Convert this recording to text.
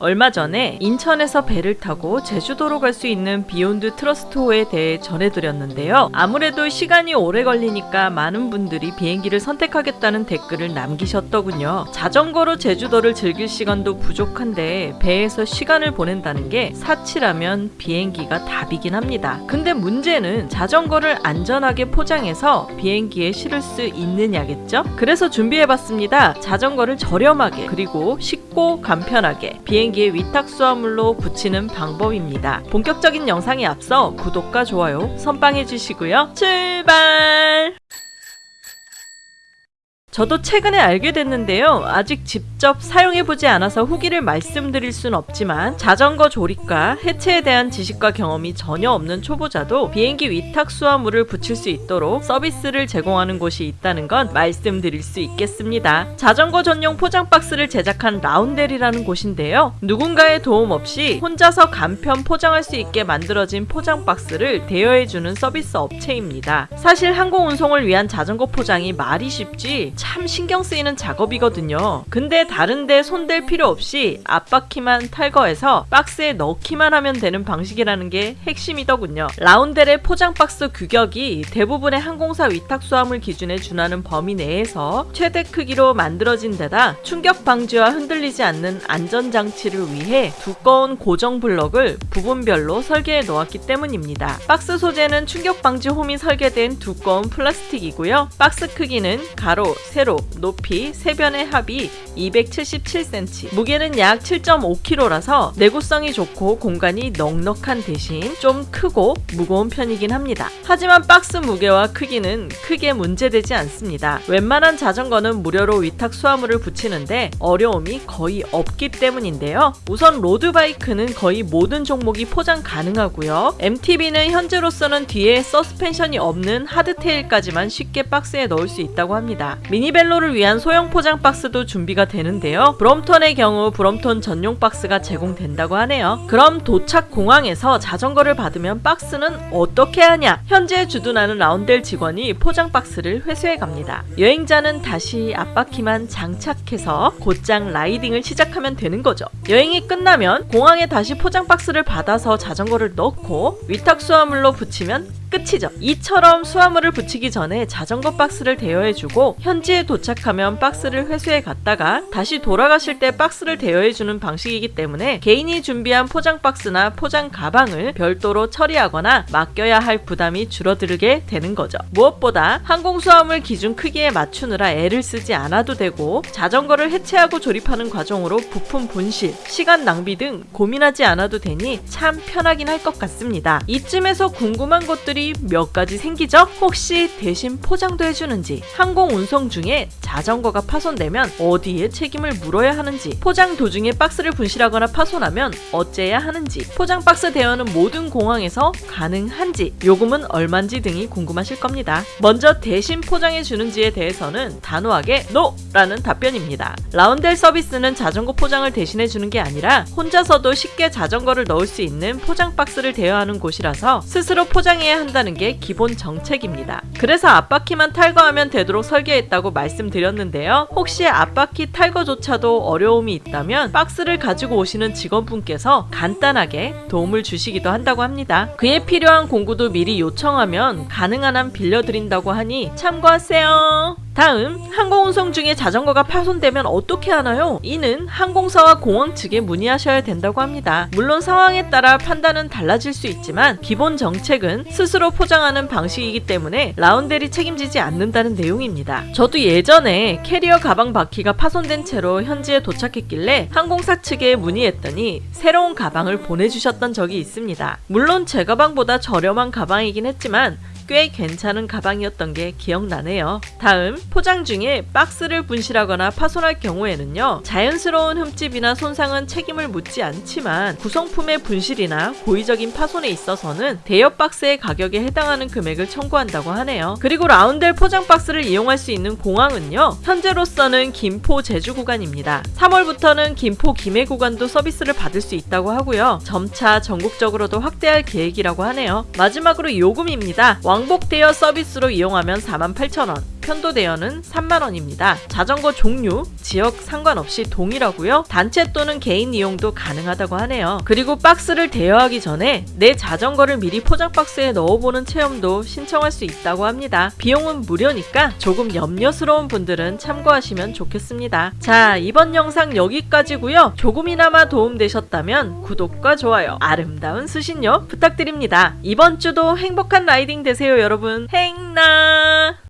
얼마 전에 인천에서 배를 타고 제주도로 갈 수 있는 비욘드 트러스트호에 대해 전해드렸는데요. 아무래도 시간이 오래 걸리니까 많은 분들이 비행기를 선택하겠다는 댓글을 남기셨더군요. 자전거로 제주도를 즐길 시간도 부족한데 배에서 시간을 보낸다는 게 사치라면 비행기가 답이긴 합니다. 근데 문제는 자전거를 안전하게 포장해서 비행기에 실을 수 있느냐겠죠? 그래서 준비해봤습니다. 자전거를 저렴하게 그리고 쉽 고 간편하게 비행기에 위탁 수화물로 붙이는 방법입니다. 본격적인 영상에 앞서 구독과 좋아요 선빵해 주시고요. 출발! 저도 최근에 알게 됐는데요. 아직 직접 사용해보지 않아서 후기를 말씀드릴 순 없지만 자전거 조립과 해체에 대한 지식과 경험이 전혀 없는 초보자도 비행기 위탁 수화물을 붙일 수 있도록 서비스를 제공하는 곳이 있다는 건 말씀드릴 수 있겠습니다. 자전거 전용 포장 박스를 제작한 라운델이라는 곳인데요. 누군가의 도움 없이 혼자서 간편 포장할 수 있게 만들어진 포장 박스를 대여해주는 서비스 업체입니다. 사실 항공 운송을 위한 자전거 포장이 말이 쉽지 참 신경 쓰이는 작업이거든요. 근데 다른데 손댈 필요 없이 앞바퀴만 탈거해서 박스에 넣기만 하면 되는 방식이라는 게 핵심이더군요. 라운델의 포장 박스 규격이 대부분의 항공사 위탁 수화물 기준에 준하는 범위 내에서 최대 크기로 만들어진 데다 충격 방지와 흔들리지 않는 안전 장치를 위해 두꺼운 고정 블럭을 부분별로 설계해 놓았기 때문입니다. 박스 소재는 충격 방지 홈이 설계된 두꺼운 플라스틱이고요. 박스 크기는 가로, 세로, 높이 세 변의 합이 277cm, 무게는 약 7.5kg라서 내구성이 좋고 공간이 넉넉한 대신 좀 크고 무거운 편이긴 합니다. 하지만 박스 무게와 크기는 크게 문제되지 않습니다. 웬만한 자전거는 무료로 위탁 수화물을 붙이는데 어려움이 거의 없기 때문인데요. 우선 로드바이크는 거의 모든 종목이 포장 가능하고요. MTB는 현재로서는 뒤에 서스펜션이 없는 hardtail까지만 쉽게 박스에 넣을 수 있다고 합니다. mini velo를 위한 소형 포장 박스도 준비가 되는데요. 브롬톤의 경우 브롬톤 전용 박스가 제공된다고 하네요. 그럼 도착 공항에서 자전거를 받으면 박스는 어떻게 하냐? 현재 주둔하는 라운델 직원이 포장 박스를 회수해 갑니다. 여행자는 다시 앞바퀴만 장착해서 곧장 라이딩을 시작하면 되는 거죠. 여행이 끝나면 공항에 다시 포장 박스를 받아서 자전거를 넣고 위탁 수화물로 붙이면 끝이죠. 이처럼 수화물을 붙이기 전에 자전거 박스를 대여해주고 현지 에 도착하면 박스를 회수해 갔다가 다시 돌아가실 때 박스를 대여해주는 방식이기 때문에 개인이 준비한 포장 박스나 포장 가방을 별도로 처리하거나 맡겨야 할 부담이 줄어들게 되는 거죠. 무엇보다 항공 수화물 기준 크기에 맞추느라 애를 쓰지 않아도 되고 자전거를 해체하고 조립하는 과정으로 부품 분실, 시간 낭비 등 고민하지 않아도 되니 참 편하긴 할 것 같습니다. 이쯤에서 궁금한 것들이 몇 가지 생기죠? 혹시 대신 포장도 해주는지, 항공 운송 중에 자전거가 파손되면 어디에 책임을 물어야 하는지, 포장 도중에 박스를 분실하거나 파손하면 어째야 하는지, 포장 박스 대여는 모든 공항에서 가능한지, 요금은 얼만지 등이 궁금하실 겁니다. 먼저 대신 포장해 주는지에 대해서는 단호하게 NO! 라는 답변입니다. 라운델 서비스는 자전거 포장을 대신해 주는 게 아니라 혼자서도 쉽게 자전거를 넣을 수 있는 포장 박스를 대여하는 곳이라서 스스로 포장해야 한다는 게 기본 정책입니다. 그래서 앞바퀴만 탈거하면 되도록 설계했 다고 말씀드렸는데요. 혹시 앞바퀴 탈거조차도 어려움이 있다면 박스를 가지고 오시는 직원분께서 간단하게 도움을 주시기도 한다고 합니다. 그에 필요한 공구도 미리 요청하면 가능한 한 빌려드린다고 하니 참고하세요. 다음 항공운송 중에 자전거가 파손되면 어떻게 하나요? 이는 항공사와 공항 측에 문의하셔야 된다고 합니다. 물론 상황에 따라 판단은 달라질 수 있지만 기본 정책은 스스로 포장하는 방식이기 때문에 라운델이 책임지지 않는다는 내용입니다. 저도 예전에 캐리어 가방 바퀴가 파손된 채로 현지에 도착했길래 항공사 측에 문의했더니 새로운 가방을 보내주셨던 적이 있습니다. 물론 제 가방보다 저렴한 가방이긴 했지만 꽤 괜찮은 가방이었던 게 기억나네요. 다음 포장 중에 박스를 분실하거나 파손할 경우에는요. 자연스러운 흠집이나 손상은 책임을 묻지 않지만 구성품의 분실이나 고의적인 파손에 있어서는 대여 박스의 가격에 해당하는 금액을 청구한다고 하네요. 그리고 라운델 포장 박스를 이용할 수 있는 공항은요. 현재로서는 김포 제주 구간입니다. 3월부터는 김포 김해 구간도 서비스를 받을 수 있다고 하고요. 점차 전국적으로도 확대할 계획이라고 하네요. 마지막으로 요금입니다. 왕복 대여 서비스로 이용하면 48,000원, 편도 대여는 3만원입니다. 자전거 종류, 지역 상관없이 동일하고요. 단체 또는 개인 이용도 가능하다고 하네요. 그리고 박스를 대여하기 전에 내 자전거를 미리 포장 박스에 넣어보는 체험도 신청할 수 있다고 합니다. 비용은 무료니까 조금 염려스러운 분들은 참고하시면 좋겠습니다. 자, 이번 영상 여기까지고요. 조금이나마 도움되셨다면 구독과 좋아요, 아름다운 수신료 부탁드립니다. 이번 주도 행복한 라이딩 되세요, 여러분. 행나!